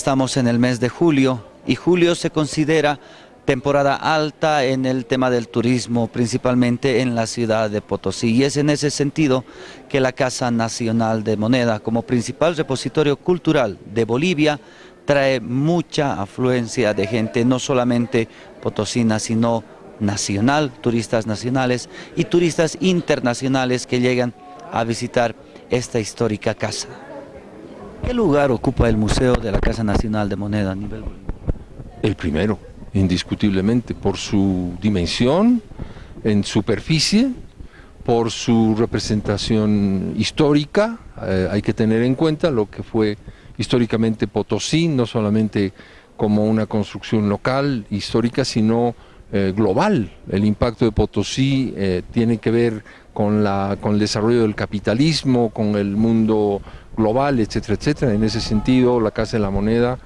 Estamos en el mes de julio y julio se considera temporada alta en el tema del turismo, principalmente en la ciudad de Potosí. Y es en ese sentido que la Casa Nacional de Moneda, como principal repositorio cultural de Bolivia, trae mucha afluencia de gente, no solamente potosina, sino nacional, turistas nacionales y turistas internacionales que llegan a visitar esta histórica casa. ¿Qué lugar ocupa el Museo de la Casa Nacional de Moneda a nivel El primero, indiscutiblemente, por su dimensión, en superficie, por su representación histórica, eh, hay que tener en cuenta lo que fue históricamente Potosí, no solamente como una construcción local, histórica, sino eh, global. El impacto de Potosí eh, tiene que ver con, la, con el desarrollo del capitalismo, con el mundo global, etcétera, etcétera. En ese sentido, la Casa de la Moneda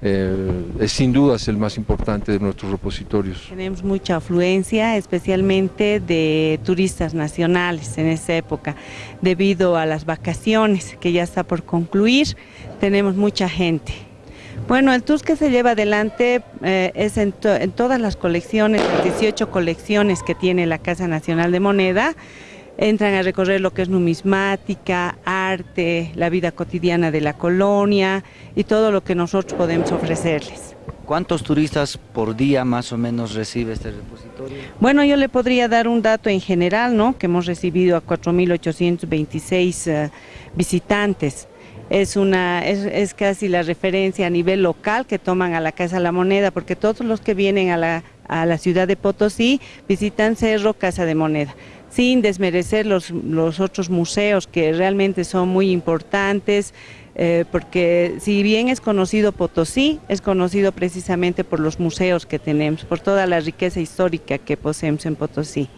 eh, es sin duda el más importante de nuestros repositorios. Tenemos mucha afluencia, especialmente de turistas nacionales en esa época, debido a las vacaciones que ya está por concluir, tenemos mucha gente. Bueno, el tour que se lleva adelante eh, es en, en, todas las colecciones, las 18 colecciones que tiene la Casa Nacional de Moneda, entran a recorrer lo que es numismática, arte, la vida cotidiana de la colonia y todo lo que nosotros podemos ofrecerles. ¿Cuántos turistas por día más o menos recibe este repositorio? Bueno, yo le podría dar un dato en general, ¿no? Que hemos recibido a 4.826 uh, visitantes es, una, es, es, casi la referencia a nivel local que toman a la Casa La Moneda, porque todos los que vienen a la, a la ciudad de Potosí visitan Cerro Casa de Moneda sin desmerecer los, los otros museos que realmente son muy importantes, eh, porque si bien es conocido Potosí, es conocido precisamente por los museos que tenemos, por toda la riqueza histórica que poseemos en Potosí.